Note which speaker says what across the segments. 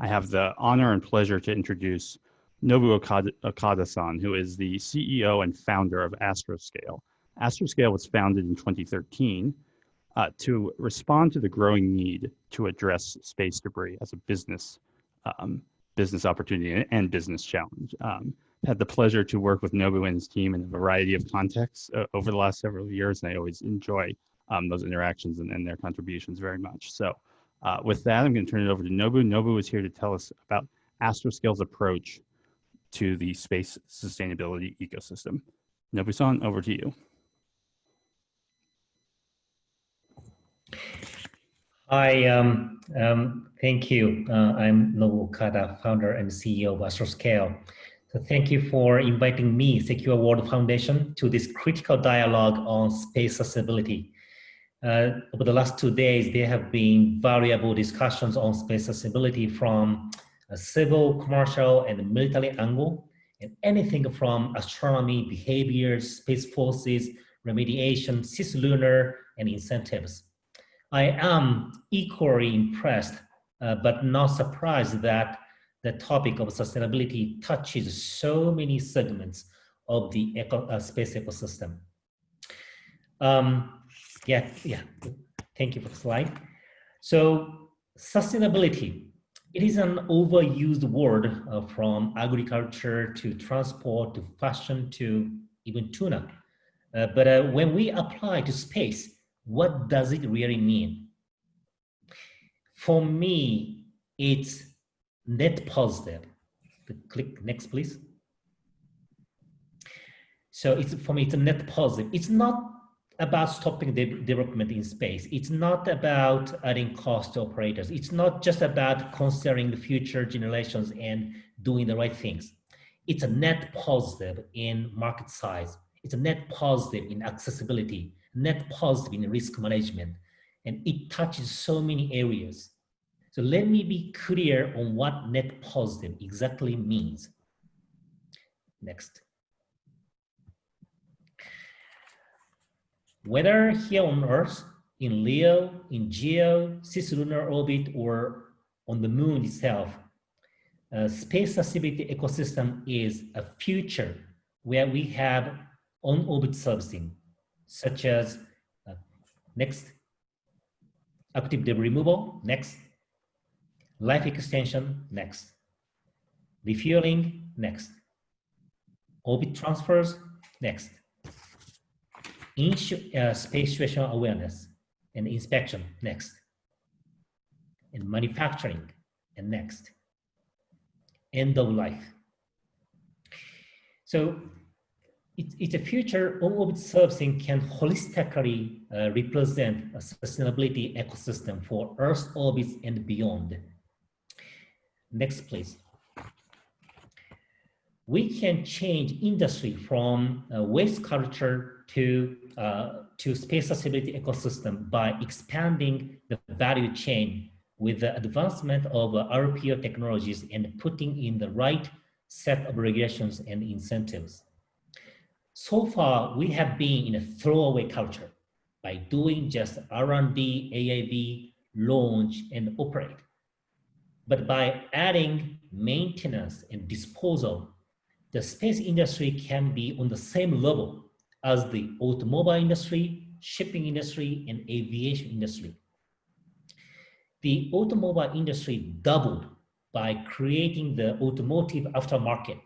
Speaker 1: I have the honor and pleasure to introduce Nobu Okada-san, who is the CEO and founder of Astroscale. Astroscale was founded in 2013 uh, to respond to the growing need to address space debris as a business um, business opportunity and business challenge. Um, had the pleasure to work with Nobu and his team in a variety of contexts uh, over the last several years, and I always enjoy um, those interactions and, and, their contributions very much. So uh, with that, I'm going to turn it over to Nobu. Nobu is here to tell us about Astroscale's approach to the space sustainability ecosystem. Nobu-san, over to you.
Speaker 2: Hi, um, um, thank you. Uh, I'm Nobu Okada, founder and CEO of Astroscale. So thank you for inviting me, Secure World Foundation, to this critical dialogue on space accessibility. Uh, over the last two days, there have been variable discussions on space accessibility from a civil, commercial, and military angle, and anything from astronomy, behaviors, space forces, remediation, cislunar, and incentives. I am equally impressed, uh, but not surprised that the topic of sustainability touches so many segments of the eco, uh, space ecosystem. Um, yeah, yeah, thank you for the slide. So sustainability, it is an overused word uh, from agriculture to transport to fashion to even tuna. Uh, but uh, when we apply to space, what does it really mean? For me, it's net positive. Click next, please. So it's for me, it's a net positive. It's not about stopping the development in space. It's not about adding cost to operators. It's not just about considering the future generations and doing the right things. It's a net positive in market size. It's a net positive in accessibility, net positive in risk management, and it touches so many areas. So let me be clear on what net positive exactly means. Next. Whether here on Earth, in LEO, in GEO, cislunar orbit, or on the moon itself, uh, space accessibility ecosystem is a future where we have on-orbit servicing, such as uh, next, active debris removal, next, life extension, next, refueling, next, orbit transfers, next, uh, space situational awareness and inspection, next, and manufacturing, and next, end of life. So it, it's a future on-orbit servicing can holistically uh, represent a sustainability ecosystem for Earth orbits and beyond. Next, please. We can change industry from uh, waste culture to, uh, to space accessibility ecosystem by expanding the value chain with the advancement of uh, RPO technologies and putting in the right set of regulations and incentives. So far, we have been in a throwaway culture by doing just R&D, AAV, launch, and operate. But by adding maintenance and disposal, the space industry can be on the same level as the automobile industry, shipping industry, and aviation industry. The automobile industry doubled by creating the automotive aftermarket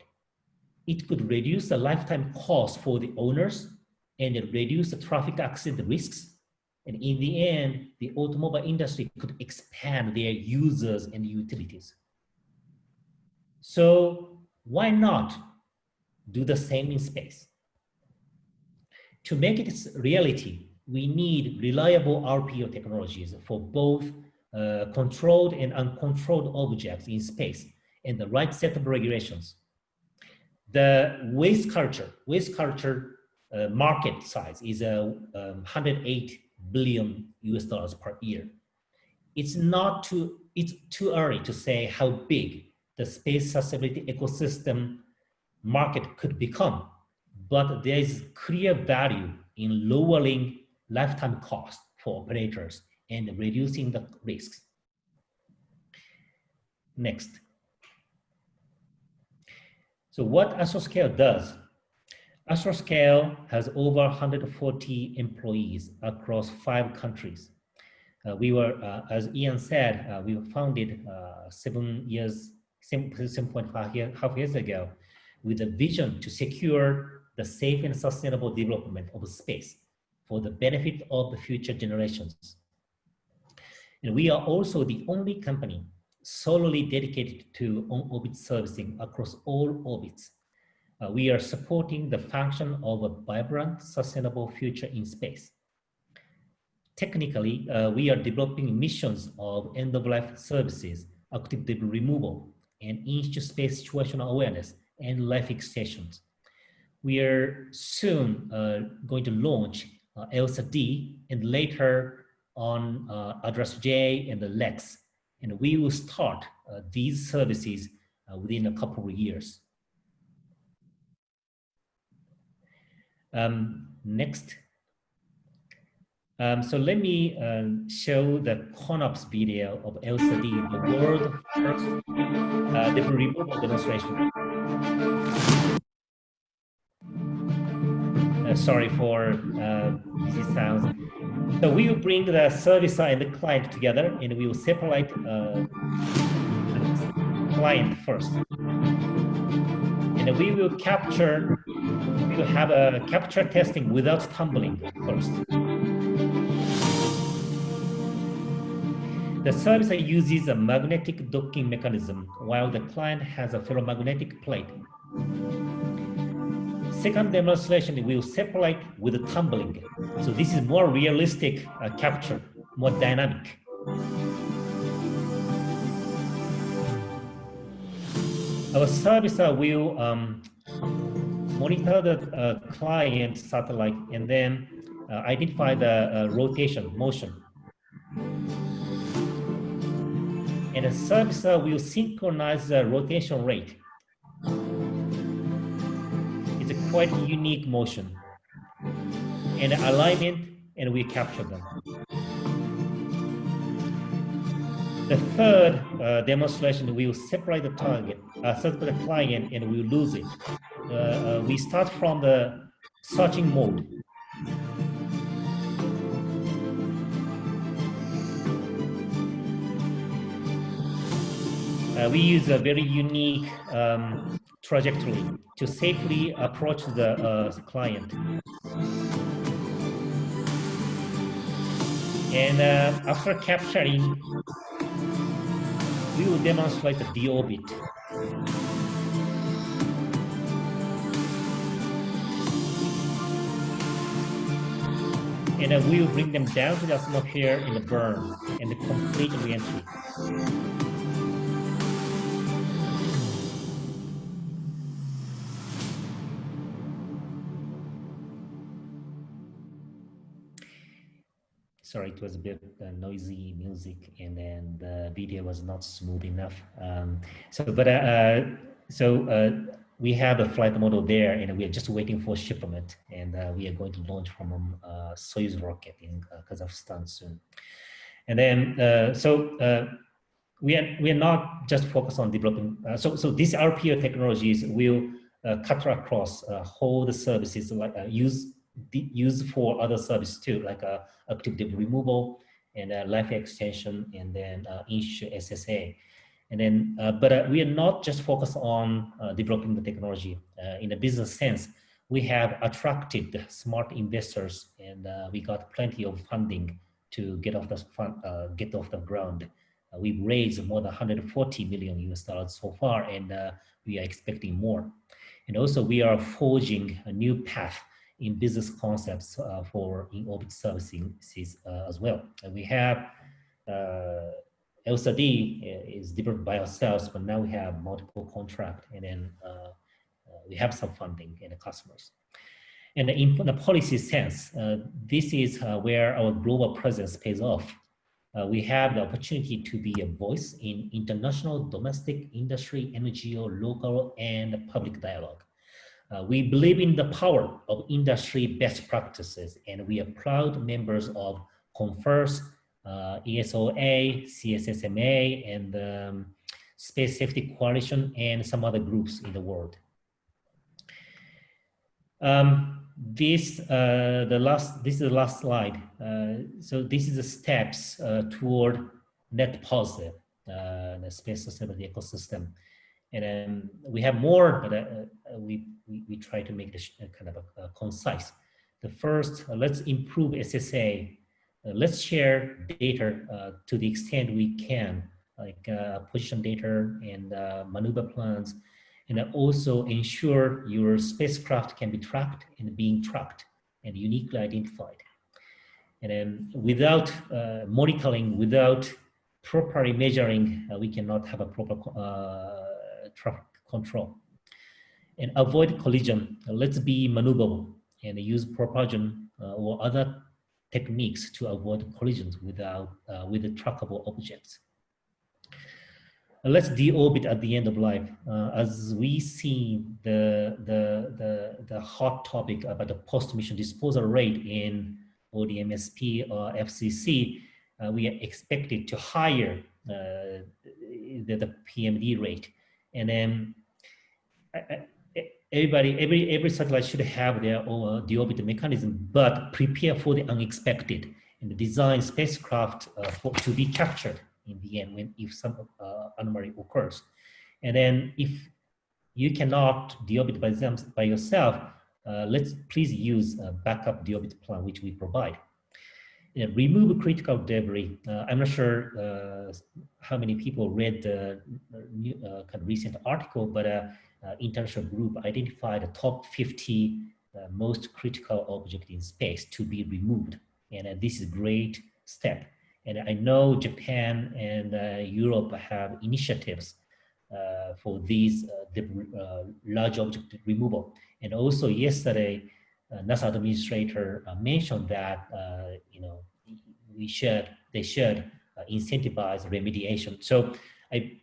Speaker 2: it could reduce the lifetime cost for the owners and reduce the traffic accident risks. And in the end, the automobile industry could expand their users and utilities. So why not do the same in space? To make it reality, we need reliable RPO technologies for both uh, controlled and uncontrolled objects in space and the right set of regulations the waste culture, waste culture uh, market size is a uh, um, 108 billion US dollars per year. It's not too, it's too early to say how big the space accessibility ecosystem market could become, but there is clear value in lowering lifetime cost for operators and reducing the risks. Next. So what Astroscale does, Astroscale has over 140 employees across five countries. Uh, we were, uh, as Ian said, uh, we were founded uh, seven years, 7.5 year, half years ago with a vision to secure the safe and sustainable development of space for the benefit of the future generations. And we are also the only company solely dedicated to on-orbit servicing across all orbits. Uh, we are supporting the function of a vibrant, sustainable future in space. Technically, uh, we are developing missions of end-of-life services, active debris removal, and in-space situational awareness and life extensions. We are soon uh, going to launch uh, ELSA D and later on uh, ADRAS-J and the LEX. And we will start these services within a couple of years. Um, next. Um, so let me show the CONOPS video of ELSA D, the world first uh, debris removal demonstration. Sorry for uh, busy sounds. So we will bring the service side and the client together and we will separate uh, client first. And we will capture, we will have a capture testing without tumbling first. The service uses a magnetic docking mechanism while the client has a ferromagnetic plate. Second demonstration will separate with the tumbling. So this is more realistic uh, capture, more dynamic. Our service will um, monitor the uh, client satellite and then uh, identify the uh, rotation, motion. And the service will synchronize the rotation rate quite unique motion and alignment and we capture them. The third uh, demonstration, we will separate the target, uh, separate the client and we will lose it. Uh, uh, we start from the searching mode. Uh, we use a very unique um, trajectory to safely approach the uh, client. And uh, after capturing, we will demonstrate the deorbit. And uh, we will bring them down to the atmosphere in the burn and the complete reentry. Sorry, it was a bit uh, noisy music and then the video was not smooth enough. Um, so, but uh, uh so uh, we have a flight model there and we are just waiting for shipment and uh, we are going to launch from a uh, Soyuz rocket in Kazakhstan soon. And then, so we are, we are not just focused on developing, so, so these RPO technologies will cut across whole the services like use used for other services too, like uh, activity removal and uh, life extension and then uh, issue SSA. And then, uh, but uh, we are not just focused on uh, developing the technology. Uh, in a business sense, we have attracted smart investors and we got plenty of funding to get off the get off the ground. we've raised more than 140 million US dollars so far, and we are expecting more. And also, we are forging a new path in business concepts uh, for in-orbit services uh, as well. And we have uh, ELSA is developed by ourselves, but now we have multiple contract and then we have some funding and the customers. And in the policy sense, uh, this is uh, where our global presence pays off. Uh, we have the opportunity to be a voice in international, domestic, industry, NGO, local, and public dialogue. Uh, we believe in the power of industry best practices, and we are proud members of CONFIRS, uh, ESOA, CSSMA, and um, Space Safety Coalition, and some other groups in the world. Um, this uh, the last this is the last slide. Uh, so this is the steps uh, toward net positive uh, the space sustainability ecosystem, and then we have more, but uh, uh, we, we, we try to make this kind of a, a concise. The first, let's improve SSA. let's share data to the extent we can, like position data and maneuver plans and also ensure your spacecraft can be tracked and being tracked and uniquely identified. And then without uh, monitoring, without properly measuring, uh, we cannot have a proper uh, traffic control. And avoid collision. let's be maneuverable and use propulsion uh, or other techniques to avoid collisions without, uh, with the trackable objects let's deorbit at the end of life. Uh, as we see the, the, the, the hot topic about the post-mission disposal rate in ODMSP or FCC, uh, we are expected to higher uh, the, the PMD rate. And then everybody, every, every satellite should have their own deorbit mechanism, but prepare for the unexpected and design spacecraft uh, for, to be captured in the end when if some uh, anomaly occurs. And then if you cannot deorbit by, them, by yourself, uh, let's please use a backup deorbit plan, which we provide. Uh, remove critical debris. Uh, I'm not sure uh, how many people read the new, uh, kind of recent article, but a international group identified the top 50 most critical object in space to be removed. And this is a great step and I know Japan and uh, Europe have initiatives uh, for these uh, large object removal. And also yesterday, NASA administrator mentioned that, you know, we should, they should incentivize remediation. So I,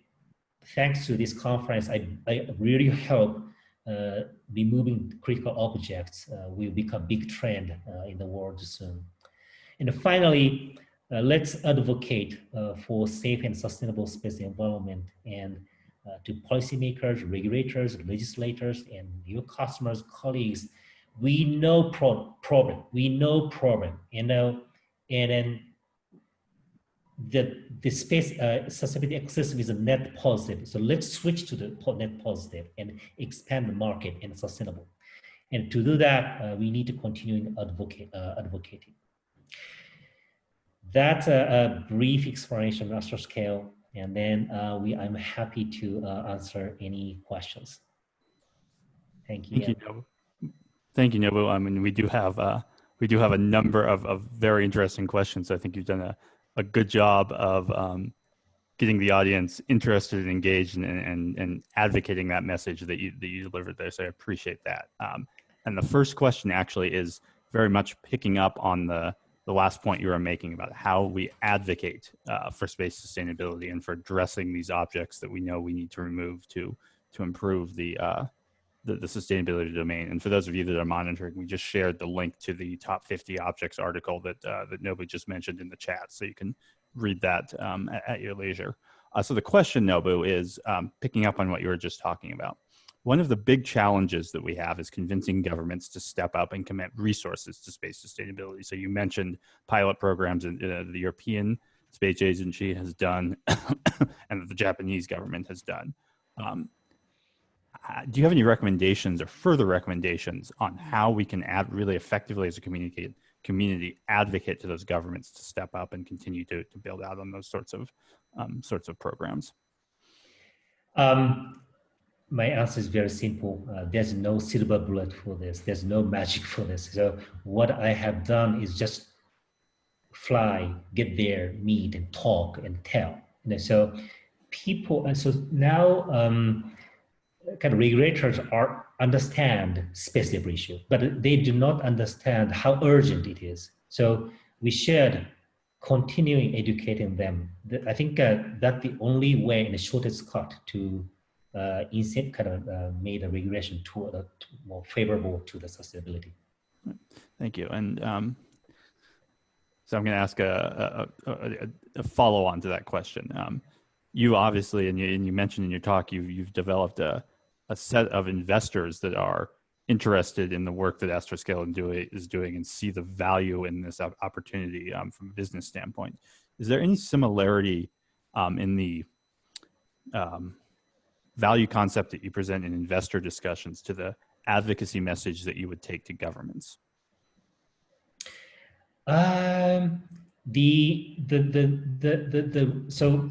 Speaker 2: thanks to this conference, I, I really hope uh, removing critical objects uh, will become a big trend uh, in the world soon. And finally, uh, let's advocate uh, for safe and sustainable space environment and uh, to policymakers, regulators, legislators, and your customers, colleagues, we know pro problem, we know problem, you know, and then the, the space uh, ecosystem is a net positive. So let's switch to the net positive and expand the market and sustainable. And to do that, uh, we need to continue advocate, uh, advocating. That's a, a brief explanation of Astroscale, and then uh, we I'm happy to uh, answer any questions. Thank you.
Speaker 1: Thank you. Thank you, Nobu. I mean, we do have uh, we do have a number of, of very interesting questions. I think you've done a, a good job of um, getting the audience interested and engaged and, and, and advocating that message that you, that you delivered there. So I appreciate that. Um, and the first question actually is very much picking up on the the last point you were making about how we advocate uh, for space sustainability and for addressing these objects that we know we need to remove to to improve the, uh, the, the sustainability domain. And for those of you that are monitoring, we just shared the link to the top 50 objects article that uh, that Nobu just mentioned in the chat, so you can read that um, at, at, your leisure. Uh, so the question, Nobu, is um, picking up on what you were just talking about. One of the big challenges that we have is convincing governments to step up and commit resources to space sustainability. So you mentioned pilot programs and uh, the European Space Agency has done and the Japanese government has done. Um, do you have any recommendations or further recommendations on how we can add really effectively as a community community advocate to those governments to step up and continue to, to build out on those sorts of um, sorts of programs?
Speaker 2: Um, my answer is very simple. Uh, there's no silver bullet for this. There's no magic for this. So what I have done is just fly, get there, meet and talk and tell. And so people, and so now um, kind of regulators are understand space debris issue, but they do not understand how urgent it is. So we should continuing educating them. I think uh, that's the only way and the shortest cut to uh, instead kind of uh, made a regulation to, uh, more favorable to the sustainability.
Speaker 1: Thank you. And um, so I'm going to ask a, a, a, a follow on to that question. Um, you obviously, and you, and you mentioned in your talk, you've, you've developed a, a set of investors that are interested in the work that Astroscale is doing and see the value in this opportunity um, from a business standpoint. Is there any similarity um, in the um, value concept that you present in investor discussions to the advocacy message that you would take to governments?
Speaker 2: Um, the, the, the, the, the, the, so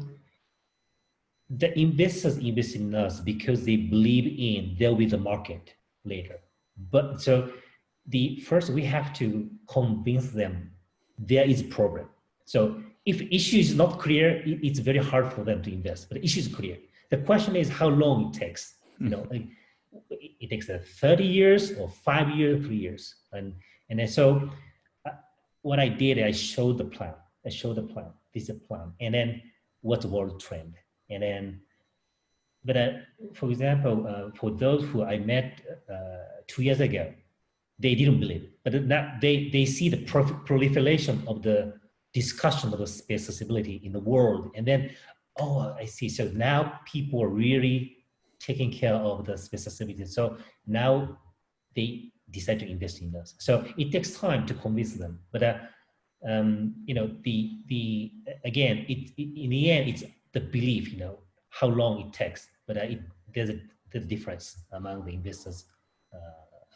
Speaker 2: the investors invest in us because they believe in there will be the market later. But so the first we have to convince them there is a problem. So if issue is not clear, it's very hard for them to invest. But the issue is clear. The question is how long it takes. You know, it takes 30 years or five years, three years, and and then so uh, what I did, I showed the plan. I showed the plan. This is a plan, and then what's the world trend, and then. But uh, for example, uh, for those who I met uh, two years ago, they didn't believe. But now they they see the proliferation of the discussion of the space accessibility in the world. And then, oh, I see. So now people are really taking care of the space accessibility. So now they decide to invest in us. So it takes time to convince them. But, uh, um, you know, the, the again, it, it, in the end, it's the belief, you know, how long it takes. But uh, it, there's a, a difference among the investors' uh,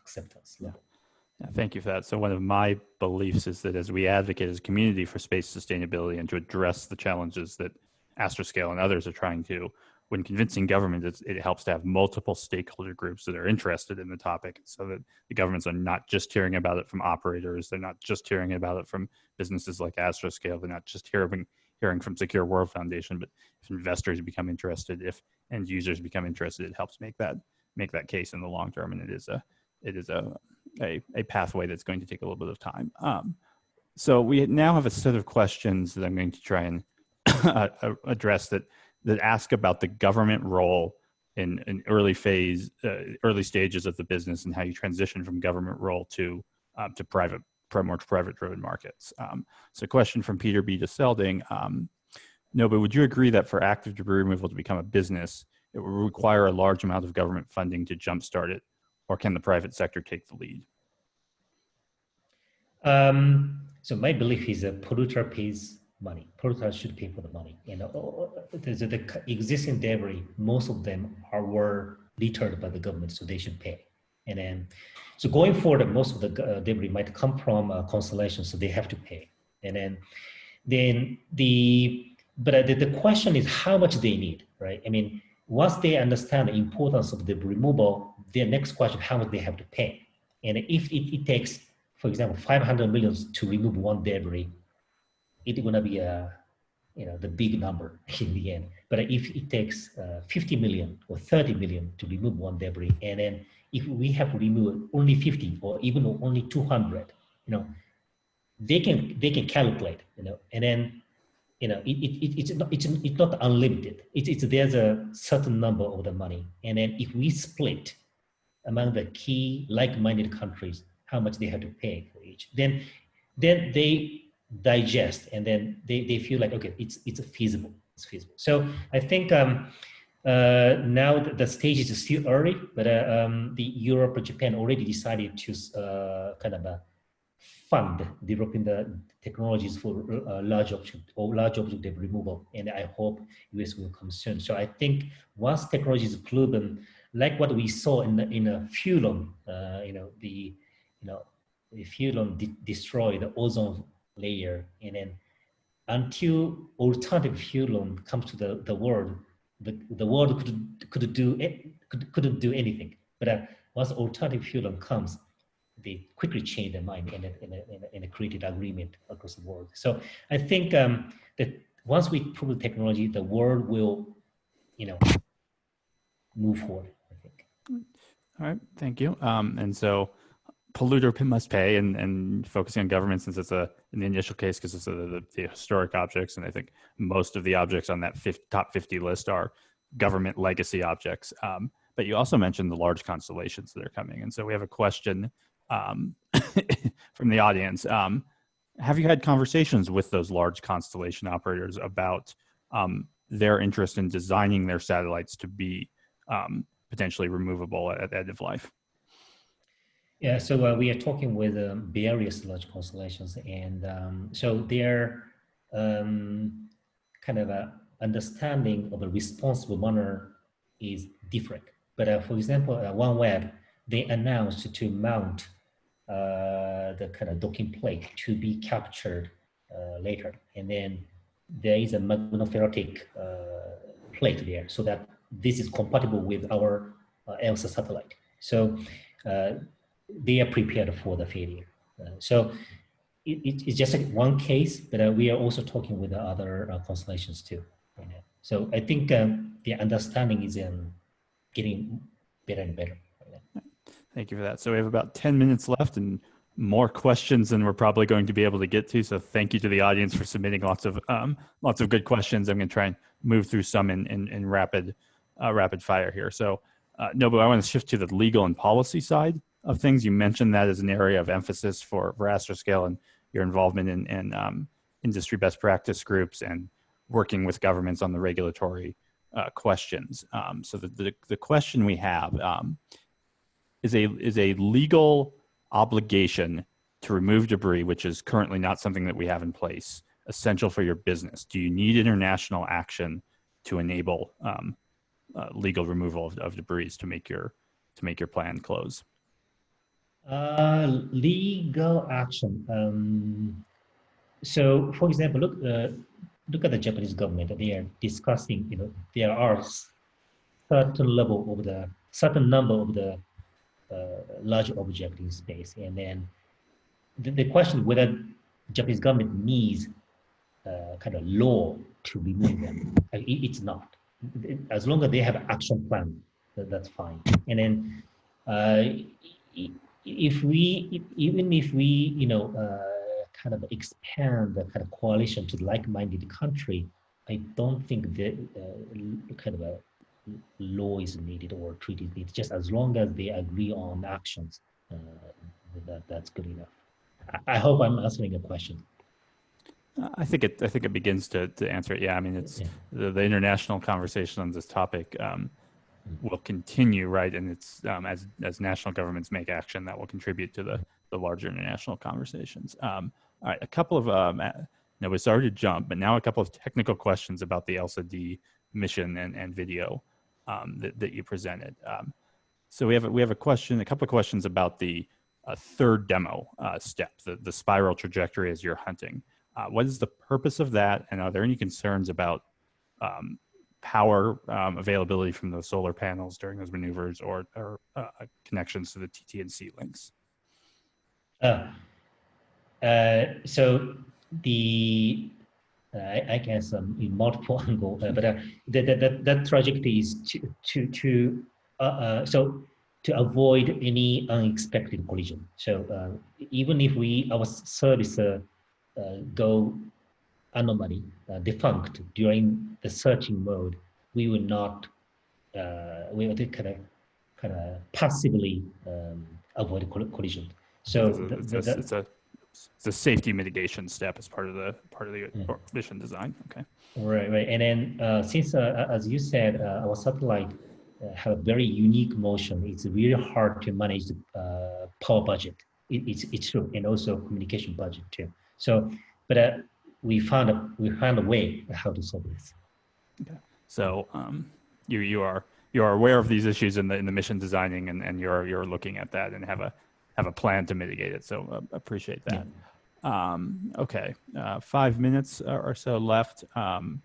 Speaker 2: acceptance level.
Speaker 1: Thank you for that. So one of my beliefs is that as we advocate as a community for space sustainability and to address the challenges that Astroscale and others are trying to, when convincing government, it helps to have multiple stakeholder groups that are interested in the topic so that the governments are not just hearing about it from operators. They're not just hearing about it from businesses like Astroscale. They're not just hearing, hearing from Secure World Foundation, but if investors become interested, if end users become interested, it helps make that, make that case in the long term. And it is a, it is a a, a pathway that's going to take a little bit of time. Um, so we now have a set of questions that I'm going to try and uh, address that that ask about the government role in, in early phase, uh, early stages of the business and how you transition from government role to um, to private, more private driven markets. Um, so question from Peter B. de Selding, um, no, but would you agree that for active debris removal to become a business, it would require a large amount of government funding to jumpstart it or can the private sector take the lead?
Speaker 2: Um, so my belief is that polluter pays money. Polluter should pay for the money. You know, the, the existing debris, most of them are were deterred by the government, so they should pay. And then, so going forward, most of the uh, debris might come from uh, Constellation, so they have to pay. And then, then the but uh, the, the question is how much they need, right? I mean, once they understand the importance of the removal, their next question, how much they have to pay. And if it, it takes, for example, 500 millions to remove one debris, it's gonna be a, you know, the big number in the end. But if it takes uh, 50 million or 30 million to remove one debris, and then if we have to remove only 50 or even only 200, you know, they can they can calculate, you know, and then you know, it, it, it's, not, it's, it's not unlimited. It's, it's, there's a certain number of the money. And then if we split among the key like-minded countries, how much they have to pay for each, then, then they digest and then they, they feel like, okay, it's, it's feasible, it's feasible. So I think um, uh, now the, the, stage is still early, but uh, um, the Europe or Japan already decided to uh, kind of uh, fund developing the technologies for uh, large object or large object removal. And I hope US will come soon. So I think once technology is proven, like what we saw in the, in a Fulon, uh, you know, the, you know, Fulon de destroy the ozone layer and then until alternative Fulon comes to the, the world, the, the world could, could do, it, could, couldn't do anything. But uh, once alternative Fulon comes, they quickly change their mind and, and, and, and created agreement across the world. So I think um, that once we prove the technology, the world will, you know, move forward, I think.
Speaker 1: All right, thank you. Um, and so polluter must pay and, and focusing on government since it's a, in the initial case, because it's a, the, the, historic objects. And I think most of the objects on that 50, top 50 list are government legacy objects. Um, but you also mentioned the large constellations that are coming. And so we have a question um, from the audience. Um, have you had conversations with those large constellation operators about um, their interest in designing their satellites to be um, potentially removable at, at end of life?
Speaker 2: Yeah, so uh, we are talking with um, various large constellations, and um, so their um, kind of a understanding of a responsible manner is different. But uh, for example, uh, OneWeb, they announced to mount uh, the kind of docking plate to be captured uh, later, and then there is a magnoferritic uh, plate there, so that this is compatible with our ELSA satellite. So they are prepared for the failure. Uh, so it, it, it's just like one case, but uh, we are also talking with the other uh, constellations too. So I think um, the understanding is um, getting better and better.
Speaker 1: Thank you for that. So we have about 10 minutes left and more questions than we're probably going to be able to get to. So thank you to the audience for submitting lots of um, lots of good questions. I'm going to try and move through some in, in, in rapid uh, rapid fire here. So uh, Nobu, I want to shift to the legal and policy side of things. You mentioned that as an area of emphasis for, for Astroscale and your involvement in, in um, industry best practice groups and working with governments on the regulatory uh, questions. Um, so the, the, the, question we have um, is, a, is a legal obligation to remove debris, which is currently not something that we have in place, essential for your business? Do you need international action to enable um, uh, legal removal of, of debris to make your to make your plan close?
Speaker 2: Uh, legal action. Um, so, for example, look uh, look at the Japanese government. They are discussing. You know, there are certain level of the certain number of the uh, large object in space, and then the, the question whether Japanese government needs uh, kind of law to remove them. It, it's not. As long as they have action plan, that, that's fine. And then uh, if we, even if we, you know, uh, kind of expand the kind of coalition to like-minded country, I don't think that uh, kind of a law is needed or treaty is needed. Just as long as they agree on actions, uh, that that's good enough. I, I hope I'm answering a question.
Speaker 1: I think it. I think it begins to to answer it. Yeah, I mean, it's yeah. the, the international conversation on this topic. Um, will continue, right? And it's um, as as national governments make action that will contribute to the the larger international conversations. Um, all right, a couple of um, now we started to jump, but now a couple of technical questions about the ELSA D mission and and video um, that that you presented. Um, so we have a, we have a question, a couple of questions about the uh, third demo uh, step, the the spiral trajectory as you're hunting. Uh, what is the purpose of that, and are there any concerns about um, power um, availability from those solar panels during those maneuvers or, or uh, connections to the TT&C links?
Speaker 2: Uh, uh, so the uh, I, guess um, in multiple angle, uh, but uh, that, that, that trajectory is to to to so to avoid any unexpected collision. So even if we our service go anomaly uh, defunct during the searching mode, we will not, uh, we will kind of, kind of passively um, avoid collision. So
Speaker 1: it's, the, the, it's, a, it's a safety mitigation step as part of the part of the yeah. mission design. Okay.
Speaker 2: Right, right. And then uh, since, uh, as you said, uh, our satellite uh, have a very unique motion, it's really hard to manage the uh, power budget. It, it's, it's true, and also communication budget too. So, but uh, we found a we found a way how to solve this.
Speaker 1: Okay. So um, you you are you are aware of these issues in the in the mission designing, and, and you're you're looking at that and have a have a plan to mitigate it. So uh, appreciate that. Yeah. Um, okay, uh, five minutes or so left. Um,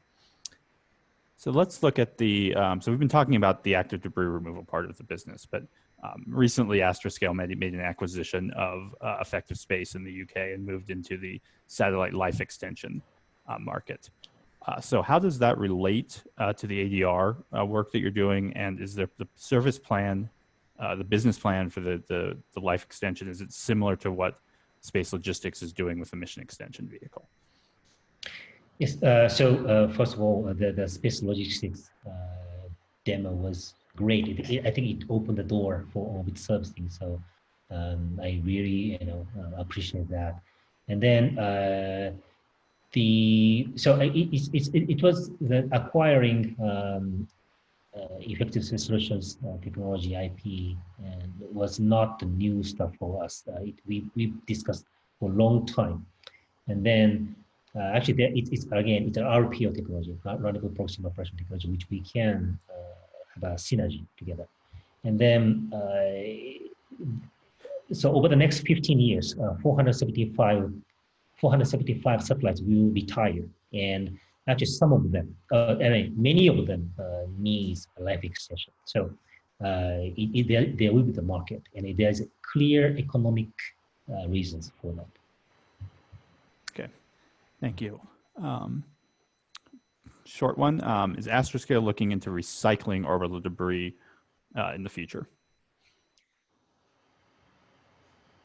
Speaker 1: so let's look at the. Um, so we've been talking about the active debris removal part of the business, but um, recently, Astroscale made, made an acquisition of uh, Effective Space in the UK and moved into the satellite life extension uh, market. Uh, so how does that relate uh, to the ADR uh, work that you're doing? And is there the service plan, uh, the business plan for the, the, the, life extension, is it similar to what Space Logistics is doing with the mission extension vehicle?
Speaker 2: Yes, so first of all, the, the Space Logistics demo was great. It, it, I think it opened the door for orbit servicing. So um, I really, you know, uh, appreciate that. And then uh, the so it, it, it, it was the acquiring um, uh, effective solutions uh, technology IP and was not the new stuff for us. Uh, it, we we discussed for a long time, and then uh, actually there, it, it's again it's an RPO technology, runnable proxy operation technology, which we can uh, synergy together, and then. so over the next 15 years, 475 475 satellites will retire. And actually some of them, uh, many of them uh, needs a life extension. So uh, it, it, there, there will be the market and there's clear economic uh, reasons for that.
Speaker 1: Okay, thank you. Um, short one, um, is Astroscale looking into recycling orbital debris uh, in the future?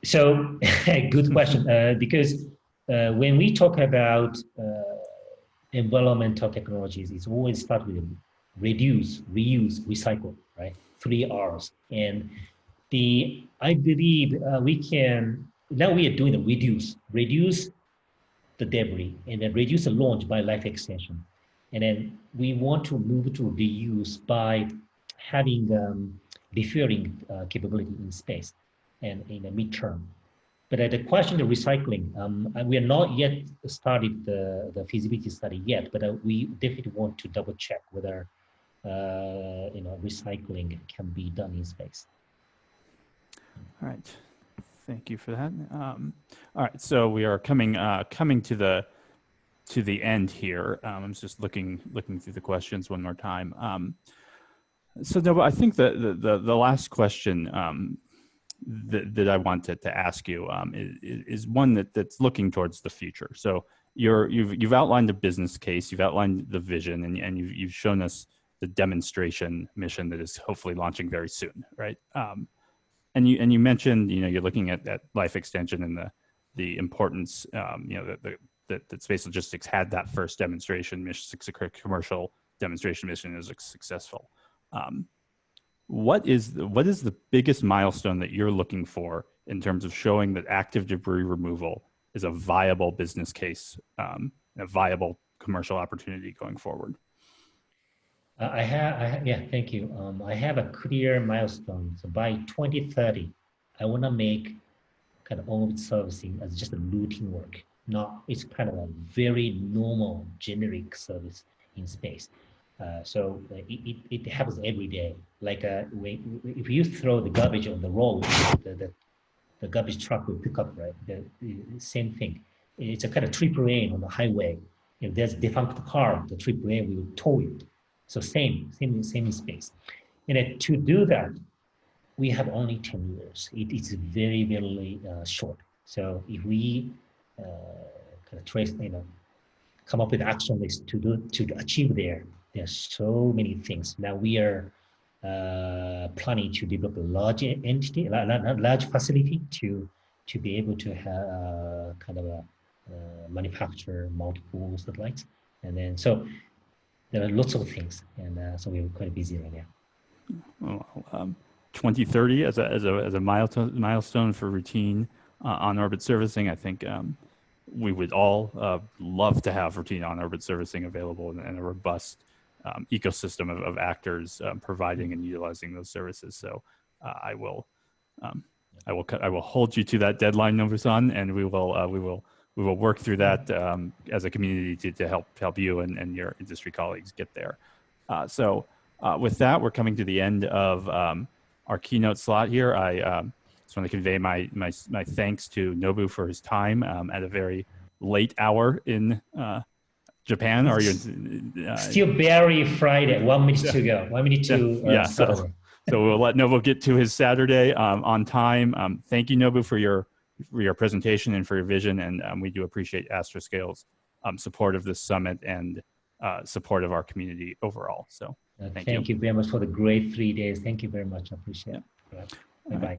Speaker 2: So, good question, uh, because uh, when we talk about uh, environmental technologies, it's always start with reduce, reuse, recycle, right? Three R's. And the I believe uh, we can now we are doing the reduce, reduce the debris, and then reduce the launch by life extension, and then we want to move to reuse by having um, deferring uh, capability in space and in the midterm. But uh, the question of recycling, um, we are not yet started the, the feasibility study yet, but uh, we definitely want to double check whether uh, you know recycling can be done in space.
Speaker 1: All right, thank you for that. Um, all right, so we are coming uh, coming to the to the end here. Um, I'm just looking looking through the questions one more time. Um, so no, I think the, the the the last question um, that, that I wanted to ask you um, is, is one that, that's looking towards the future. So you're, you've, you've outlined the business case, you've outlined the vision, and, and you've, you've shown us the demonstration mission that is hopefully launching very soon, right? Um, and you and you mentioned, you know, you're looking at, at life extension and the the importance, um, you know, that, the, that, that space logistics had that first demonstration mission, commercial demonstration mission is successful. Um, what is the, what is the biggest milestone that you're looking for in terms of showing that active debris removal is a viable business case, um, a viable commercial opportunity going forward?
Speaker 2: Uh, I have, I yeah, thank you. Um, I have a clear milestone. So by 2030, I want to make kind of orbit servicing as just a routine work. Not, it's kind of a very normal generic service in space. Uh, so uh, it, it, it, happens every day. Like uh, when, if you throw the garbage on the road, the, the, the garbage truck will pick up, right? The, the, same thing. It's a kind of triple A on the highway. If there's a defunct car, the triple A will tow it. So same, same, same in space. And to do that, we have only 10 years. It is very, very uh, short. So if we uh, kind of trace, you know, come up with action list to do to achieve there, there's so many things. Now we are uh, planning to develop a large entity, a large facility to to be able to have uh, kind of a uh, manufacture multiple satellites, and then so there are lots of things, and uh, so we're quite busy right now.
Speaker 1: Well, um, 2030 as a as a as a milestone milestone for routine uh, on orbit servicing, I think. Um, we would all uh, love to have routine on orbit servicing available and a robust um, ecosystem of, of actors um, providing and utilizing those services. So uh, I will, um, I will, I will hold you to that deadline, Nobu-san, and we will, uh, we will, we will work through that um, as a community to, to help help you and, and your industry colleagues get there. Uh, so uh, with that, we're coming to the end of um, our keynote slot here. I um, just want to convey my, my, my thanks to Nobu for his time at a very late hour in uh, Japan? Are you
Speaker 2: uh, still very Friday? One minute to go. One minute to
Speaker 1: uh, yeah. So, so we'll let Nobu get to his Saturday um, on time. Um, thank you, Nobu, for your for your presentation and for your vision, and um, we do appreciate Astroscale's um, support of this summit and uh, support of our community overall. So
Speaker 2: uh, thank, thank you. you. very much for the great three days. Thank you very much. I appreciate it. Bye bye.